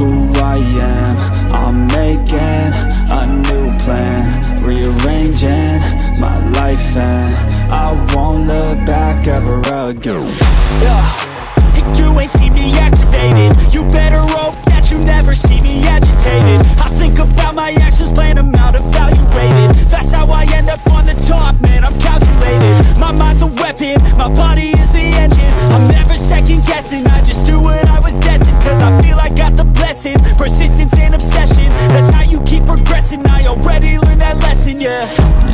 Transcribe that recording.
am. I'm making a new plan Rearranging my life and I won't look back ever again. Yeah, and you ain't see me activated You better hope that you never see me agitated. I think about my actions, plan them out, evaluated. That's how I end up on the top, man, I'm calculated. My mind's a weapon, my body is the engine already learned that lesson, yeah